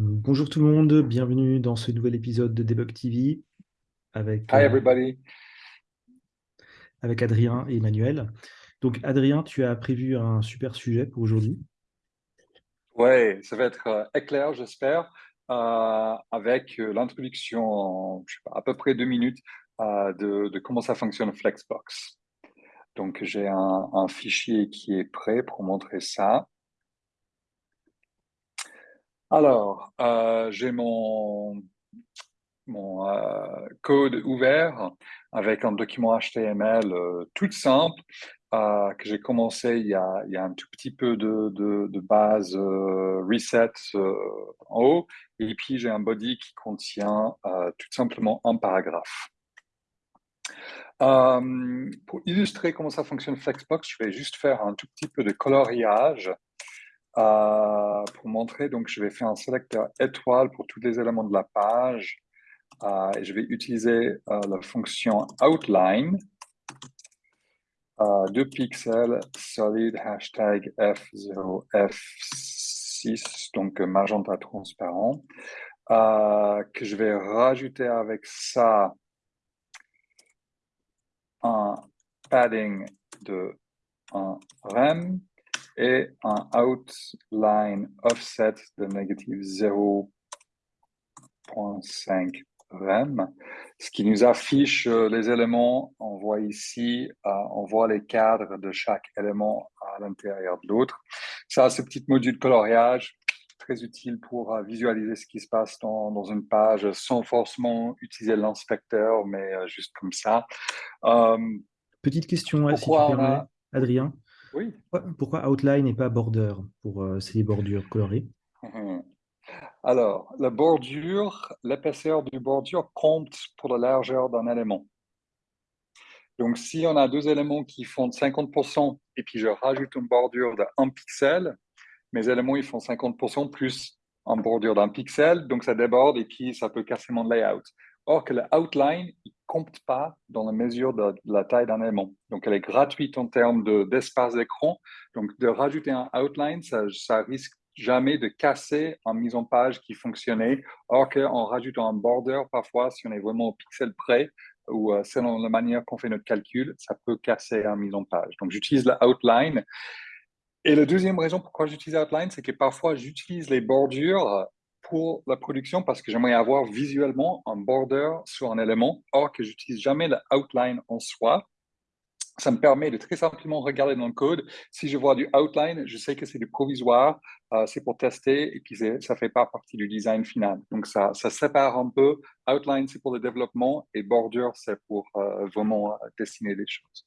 Bonjour tout le monde, bienvenue dans ce nouvel épisode de Debug TV avec, Hi euh, everybody. avec Adrien et Emmanuel. Donc Adrien, tu as prévu un super sujet pour aujourd'hui. Ouais, ça va être euh, éclair, j'espère, euh, avec l'introduction à peu près deux minutes euh, de, de comment ça fonctionne Flexbox. Donc j'ai un, un fichier qui est prêt pour montrer ça. Alors, euh, j'ai mon, euh, code ouvert avec un document HTML euh, tout simple que j'ai commencé il y, a, un tout petit peu de, base reset en haut et puis j'ai un body qui contient tout simplement un paragraphe. Pour illustrer comment ça fonctionne Flexbox, je vais juste faire un tout petit peu de coloriage pour montrer. Donc, je vais faire un sélecteur étoile pour tous les éléments de la page. Et je vais utiliser euh, la fonction outline. 2 pixels, solid, hashtag F0, F6, donc magenta transparent, que je vais rajouter avec ça un padding de un rem et un outline offset de négative 0.5 rem, ce qui nous affiche euh, les éléments. On voit ici, euh, on voit les cadres de chaque élément à l'intérieur de l'autre. Ça, ce petit module coloriage, très utile pour euh, visualiser ce qui se passe dans, dans une page sans forcément utiliser l'inspecteur, mais euh, juste comme ça. Petite question, si tu permets, a... Adrien. Oui. Pourquoi, outline et pas border pour euh, ces bordures colorées? Alors, la bordure, l'épaisseur du bordure compte pour la largeur d'un élément. Donc, si on a deux éléments qui font 50% et puis je rajoute une bordure de 1 pixel, mes éléments ils font 50% plus une bordure d'un pixel, donc ça déborde et puis ça peut casser mon layout. Or que le outline, il compte pas dans la mesure de, la taille d'un élément. Donc, elle est gratuite en termes de- d'espace d'écran. Donc, de rajouter un outline, ça, risque jamais de casser en mise en page qui fonctionnait. Or qu'en rajoutant un border, parfois, si on est vraiment au pixel près, ou euh, selon la manière qu'on fait notre calcul, ça peut casser en mise en page. Donc, j'utilise le outline. Et la deuxième raison pourquoi j'utilise outline, c'est que parfois, j'utilise les bordures pour la production parce que j'aimerais avoir visuellement un border sur un élément, or que j'utilise jamais le outline en soi ça me permet de très simplement regarder dans le code. Si je vois du outline, je sais que c'est du provisoire, euh, c'est pour tester et puis ça fait pas partie du design final. Donc ça, ça sépare un peu. Outline, c'est pour le développement et bordure, c'est pour euh, vraiment euh, dessiner des choses.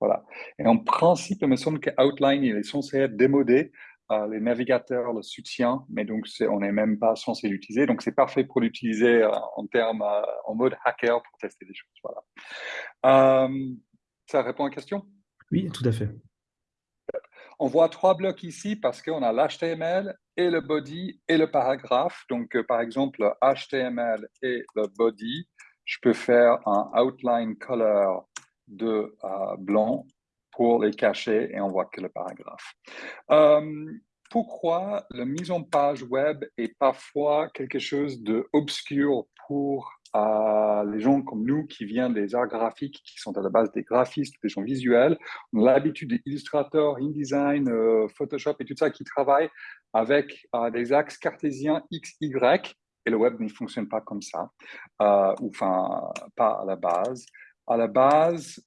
Voilà. Et en principe, il me semble que outline, il est censé être démodé. Euh, les navigateurs le soutiennent, mais donc on n'est même pas censé l'utiliser. Donc c'est parfait pour l'utiliser euh, en termes, euh, en mode hacker pour tester des choses. Voilà. Euh, ça répond à la question? Oui, tout à fait. On voit trois blocs ici parce qu'on a l'HTML et le body et le paragraphe. Donc, par exemple, le HTML et le body, je peux faire un outline color de blanc pour les cacher et on voit que le paragraphe. Euh, pourquoi la mise en page web est parfois quelque chose d'obscur pour euh, les gens comme nous qui viennent des arts graphiques, qui sont à la base des graphistes, des gens visuels. On a l'habitude des InDesign, euh, Photoshop et tout ça qui travaillent avec des axes cartésiens X, Y. Et le web ne fonctionne pas comme ça, ou enfin, pas à la base. À la base,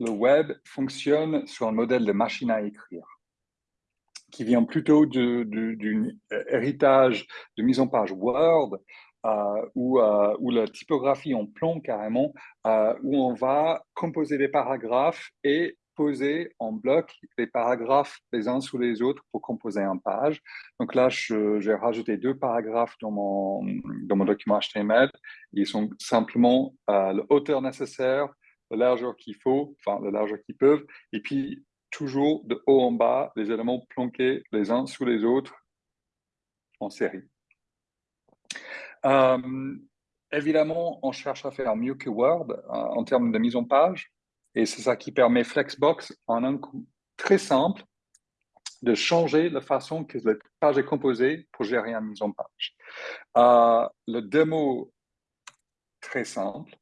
le web fonctionne sur un modèle de machine à écrire qui vient plutôt d'un héritage de mise en page Word, euh, où, euh, la typographie en plomb carrément, euh, où on va composer des paragraphes et poser en bloc les paragraphes les uns sous les autres pour composer une page. Donc là, j'ai rajouté deux paragraphes dans mon, dans mon document HTML. Ils sont simplement euh, le hauteur nécessaire, la largeur qu'il faut, enfin la largeur qu'ils peuvent, et puis toujours de haut en bas, les éléments planqués les uns sous les autres en série. Euh, évidemment, on cherche à faire mieux que Word euh, en termes de mise en page, et c'est ça qui permet Flexbox en un coup très simple de changer la façon que la page est composée pour gérer une mise en page. Euh, le démo très simple,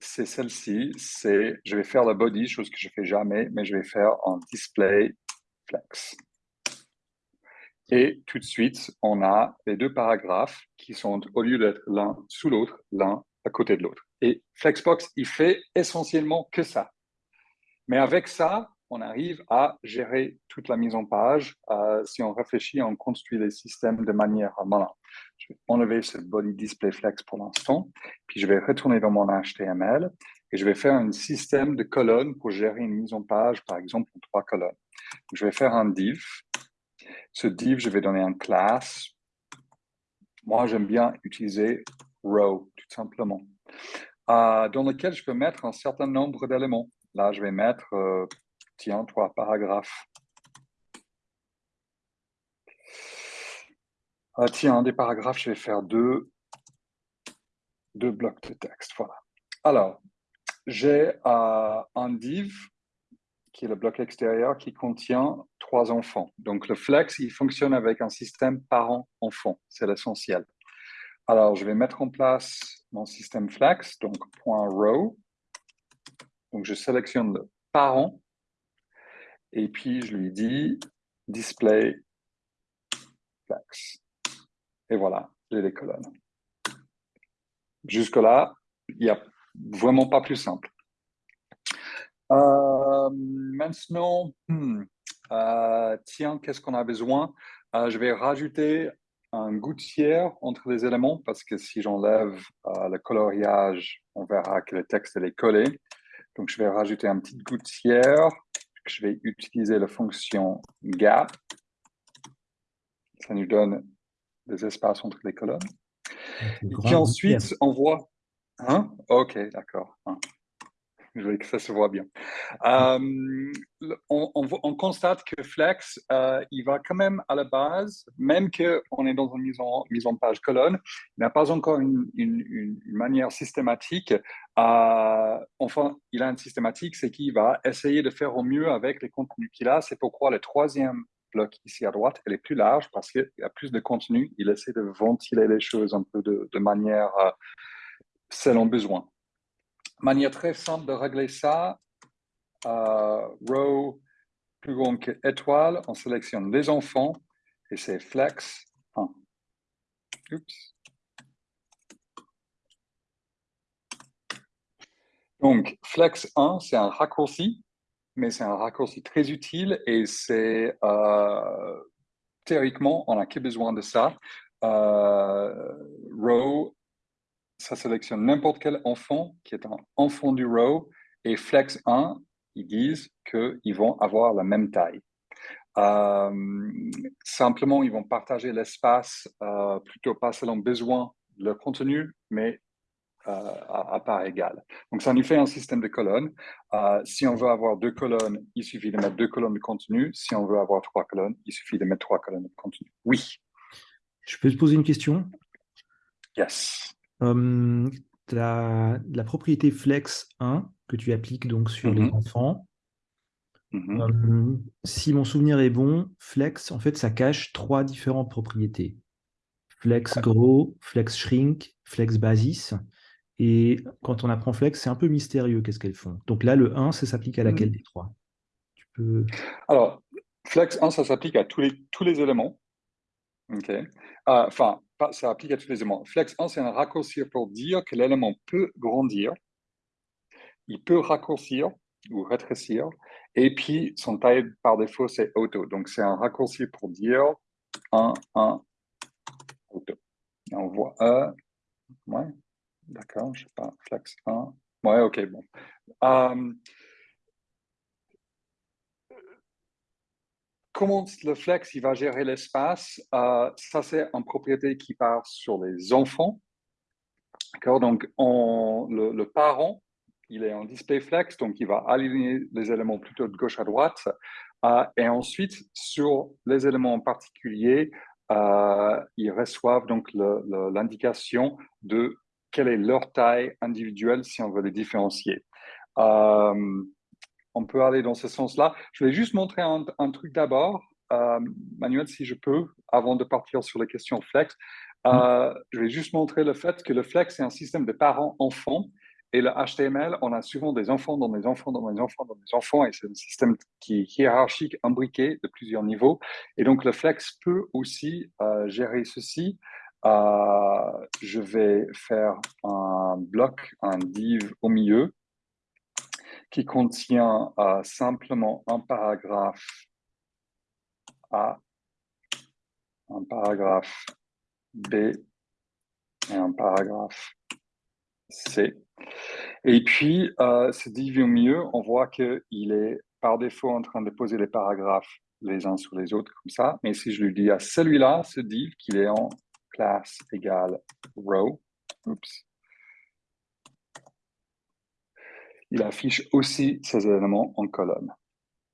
c'est celle-ci. C'est, je vais faire la body, chose que je fais jamais, mais je vais faire en display flex. Et tout de suite, on a les deux paragraphes qui sont, au lieu d'être l'un sous l'autre, l'un à côté de l'autre. Et Flexbox, il fait essentiellement que ça. Mais avec ça, on arrive à gérer toute la mise en page. Euh, si on réfléchit, on construit les systèmes de manière malin. Je vais enlever ce body display flex pour l'instant, puis je vais retourner dans mon HTML et je vais faire un système de colonnes pour gérer une mise en page, par exemple, en trois colonnes. je vais faire un div. Ce div, je vais donner un class. Moi, j'aime bien utiliser row, tout simplement, euh, dans lequel je peux mettre un certain nombre d'éléments. Là, je vais mettre, euh, tiens, trois paragraphes. Ah, tiens, des paragraphes, je vais faire deux, deux blocs de texte. Voilà. Alors, j'ai un div qui est le bloc extérieur qui contient trois enfants. Donc, le flex, il fonctionne avec un système parent-enfant. C'est l'essentiel. Alors, je vais mettre en place mon système flex, donc .row. Donc, je sélectionne le parent et puis je lui dis display flex. Et voilà, j'ai les colonnes. Jusque-là, il n'y a vraiment pas plus simple. Euh, maintenant, hmm, euh, tiens, qu'est-ce qu'on a besoin? Euh, Je vais rajouter un gouttière entre les éléments parce que si j'enlève le coloriage, on verra que le texte est collé. Donc, je vais rajouter un petit gouttière. Je vais utiliser la fonction gap. Ça nous donne des espaces entre les colonnes. Et puis ensuite, on voit... Hein? Ok, d'accord. Hein. Je veux que ça se voit bien. Euh, on, constate que Flex, euh, il va quand même à la base, même qu'on est dans une mise en, mise en page colonne, il n'a pas encore une, une, manière systématique. Euh, enfin, il a une systématique, c'est qu'il va essayer de faire au mieux avec les contenus qu'il a. C'est pourquoi le troisième bloc ici à droite, est plus large parce qu'il y a plus de contenu. Il essaie de ventiler les choses un peu de, manière euh, selon besoin. Manière très simple de régler ça, euh, row plus grand que étoile, on sélectionne les enfants et c'est flex 1. Donc, flex 1, c'est un raccourci mais c'est un raccourci très utile et c'est euh, théoriquement, on n'a que besoin de ça. Euh, row, ça sélectionne n'importe quel enfant qui est un enfant du row et flex 1, ils disent qu'ils vont avoir la même taille. Euh, simplement, ils vont partager l'espace plutôt pas selon besoin de leur contenu, mais à, part égale. Donc, ça nous fait un système de colonnes. Euh, si on veut avoir deux colonnes, il suffit de mettre deux colonnes de contenu. Si on veut avoir trois colonnes, il suffit de mettre trois colonnes de contenu. Oui. Je peux te poser une question? Yes. Hum, la, la, propriété flex 1 que tu appliques donc sur les mm-hmm. enfants. Mm-hmm. Hum, si mon souvenir est bon, flex, en fait, ça cache trois différentes propriétés. Flex grow, flex shrink, flex basis. Et quand on apprend Flex, c'est un peu mystérieux qu'est-ce qu'elles font. Donc là, le 1, ça s'applique à laquelle mmh. des trois? Tu peux... Alors, Flex 1, ça s'applique à tous les, tous les éléments. Ah, enfin, ça s'applique à tous les éléments. Flex 1, c'est un raccourci pour dire que l'élément peut grandir, il peut raccourcir ou rétrécir, et puis son taille par défaut, c'est auto. Donc, c'est un raccourci pour dire 1, 1, auto. On voit 1, ouais, D'accord, je sais pas, flex 1. Ouais, ok, bon. Comment le flex il va gérer l'espace euh, Ça, c'est une propriété qui part sur les enfants. Donc on, le, parent, il est en display flex, donc il va aligner les éléments plutôt de gauche à droite. Euh, et ensuite, sur les éléments en particulier, euh, ils reçoivent donc l'indication de quelle est leur taille individuelle si on veut les différencier. On peut aller dans ce sens-là. Je vais juste montrer un, truc d'abord, euh, Manuel, si je peux, avant de partir sur les questions flex. Euh, mm. Je vais juste montrer le fait que le flex, c'est un système de parents-enfants. Et le HTML, on a souvent des enfants dans des enfants, dans des enfants, dans des enfants, et c'est un système qui est hiérarchique, imbriqué de plusieurs niveaux. Et donc, le flex peut aussi euh, gérer ceci. je vais faire un bloc, un div au milieu, qui contient euh, simplement un paragraphe A, un paragraphe B et un paragraphe C. Et puis, euh, ce div au milieu, on voit qu'il est par défaut en train de poser les paragraphes les uns sur les autres comme ça. Mais si je lui dis à celui-là, ce div, qu'il est en classe égale row, oups, il affiche aussi ces éléments en colonne.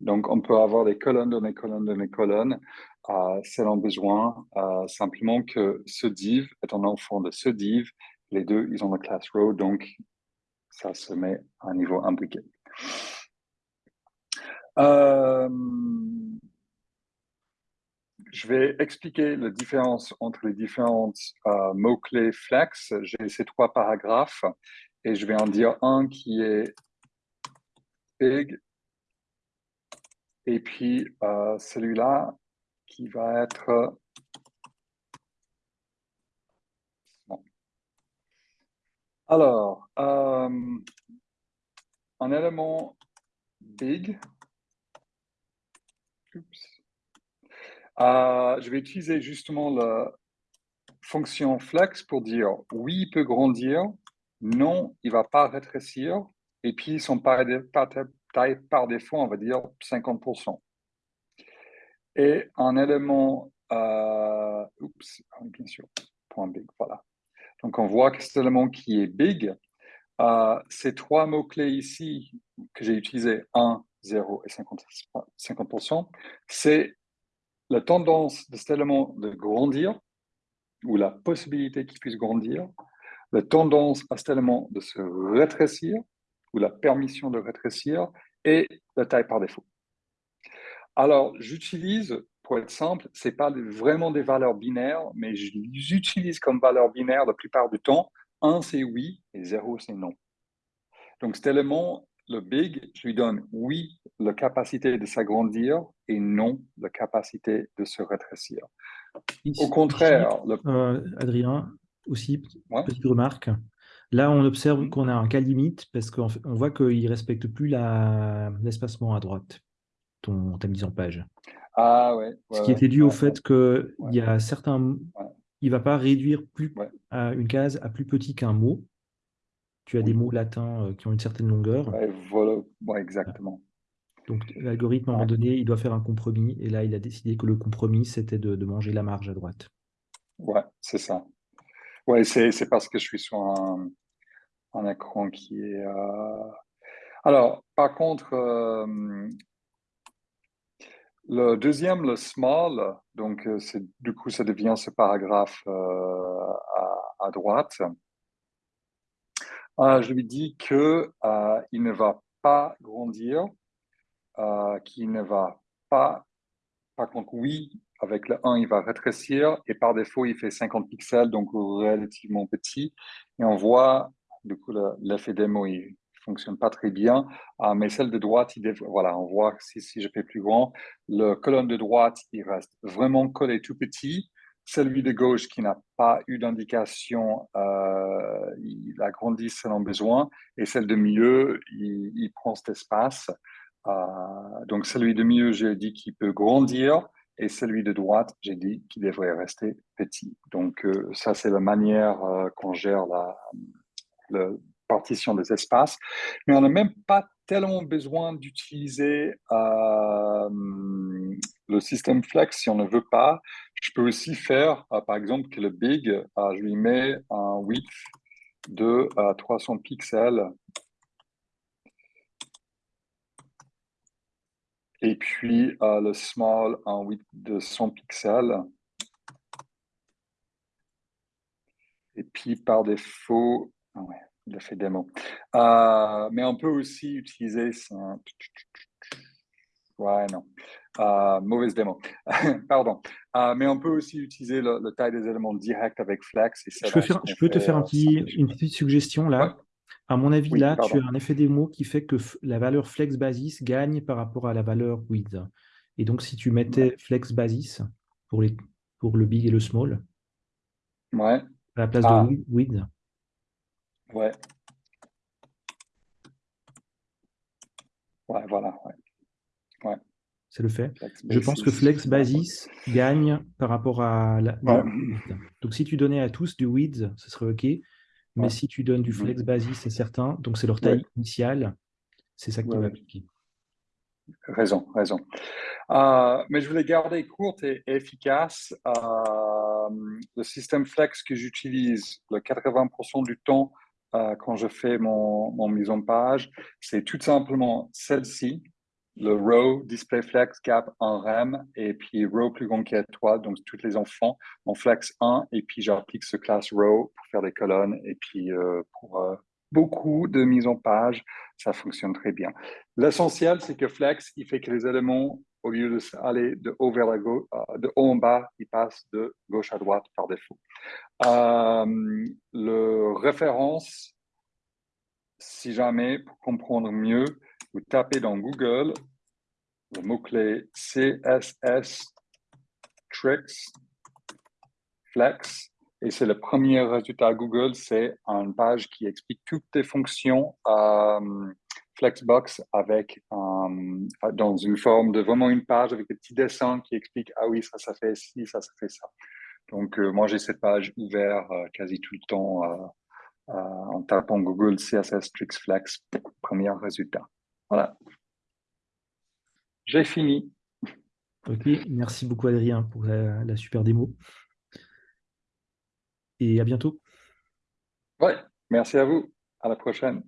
Donc, on peut avoir des colonnes des colonnes des colonnes euh, selon besoin, euh, simplement que ce div est un enfant de ce div. Les deux, ils ont la classe row, donc ça se met à un niveau imbriqué. Euh, je vais expliquer la différence entre les différents euh, mots-clés flex. J'ai ces trois paragraphes et je vais en dire un qui est big. Et puis euh, celui-là qui va être... Alors, euh, un élément big. Euh, je vais utiliser justement la fonction flex pour dire oui, il peut grandir, non, il ne va pas rétrécir, et puis son taille par défaut, on va dire 50%. Et un élément, euh, oups, ah bien sûr, point big, voilà. Donc on voit que cet élément qui est big, euh, ces trois mots-clés ici que j'ai utilisés, 1, 0 et 50%, 50% c'est la tendance de cet élément de grandir, ou la possibilité qu'il puisse grandir, la tendance à cet élément de se rétrécir, ou la permission de rétrécir et la taille par défaut. Alors, j'utilise, pour être simple, ce n'est pas vraiment des valeurs binaires, mais j'utilise comme valeur binaire la plupart du temps, 1 c'est oui et 0 c'est non. Donc cet élément, le big, je lui donne oui, la capacité de s'agrandir et non, la capacité de se rétrécir. Au contraire... Euh, Adrien, aussi, petite remarque. Là, on observe qu'on a un cas limite parce qu'on voit qu'il ne respecte plus l'espacement à droite, ton, ta mise en page. Ah ouais. Ce qui était dû au fait qu'il y a certains... Il ne va pas réduire plus à une case à plus petit qu'un mot. Tu as des mots latins euh, qui ont une certaine longueur. voilà, exactement. Donc l'algorithme, à un moment donné, il doit faire un compromis. Et là, il a décidé que le compromis, c'était de, manger la marge à droite. Ouais, c'est ça. Ouais, c'est parce que je suis sur un, un écran qui est... Euh, alors, par contre, euh, le deuxième, le small, donc euh, du coup, ça devient ce paragraphe à, droite. je lui dis que il ne va pas grandir, qu'il ne va pas, par contre, oui, avec le 1, il va rétrécir et par défaut, il fait 50 pixels, donc relativement petit. Et on voit du coup, l'effet démo, il fonctionne pas très bien. Ah, mais celle de droite, il voilà, on voit si, si je fais plus grand, le colonne de droite, il reste vraiment collé tout petit. Celui de gauche qui n'a pas eu d'indication, euh, il agrandit selon besoin. Et celle de milieu, il, prend cet espace. Euh, donc celui de milieu, j'ai dit qu'il peut grandir. Et celui de droite, j'ai dit qu'il devrait rester petit. Donc euh, ça, c'est la manière qu'on gère la, la partition des espaces, mais on n'a même pas tellement besoin d'utiliser euh, le système flex si on ne veut pas. Je peux aussi faire, euh, par exemple, que le big, euh, je lui mets un width de 300 pixels. Et puis le small, un width de 100 pixels. Et puis par défaut, ah l'effet démo. Euh, mais on peut aussi utiliser... Ouais, non. Euh, mauvaise démo. Pardon. Euh, mais on peut aussi utiliser le, taille des éléments direct avec Flex. Et je peux, je peux te faire un petit, une petite suggestion là. À mon avis, là, tu as un effet démo qui fait que la valeur flex basis gagne par rapport à la valeur width. Et donc, si tu mettais flex basis pour, les, pour le big et le small, ouais. à la place de ah. width. Ouais. Ouais, voilà. Ouais. C'est le fait. Je pense que flex basis gagne par rapport à la, Donc, si tu donnais à tous du width, ce serait OK. Mais si tu donnes du mhm. flex basis, c'est certain, donc c'est leur taille initiale, c'est ça qui va appliquer. Raison, raison. Euh, mais je voulais garder courte et, efficace. Euh, le système flex que j'utilise le 80% du temps euh, quand je fais mon, mise en page, c'est tout simplement celle-ci le row display flex cap en RAM et puis row plus grand qu'étoile, donc tous les enfants en flex 1 et puis j'applique ce class row pour faire des colonnes et puis euh, pour euh, beaucoup de mise en page, ça fonctionne très bien. L'essentiel, c'est que flex, il fait que les éléments, au lieu d'aller de haut vers la gauche, euh, de haut en bas, ils passent de gauche à droite par défaut. le référence, si jamais, pour comprendre mieux, vous tapez dans Google le mot-clé CSS Tricks Flex et c'est le premier résultat Google, c'est une page qui explique toutes les fonctions euh, Flexbox avec euh, dans une forme de vraiment une page avec des petits dessins qui expliquent ah oui ça ça fait ci ça ça fait ça. Donc euh, moi j'ai cette page ouverte quasi tout le temps en tapant Google CSS Tricks Flex premier résultat. Voilà. J'ai fini. Ok, merci beaucoup Adrien pour la, super démo. Et à bientôt. Ouais, merci à vous. À la prochaine.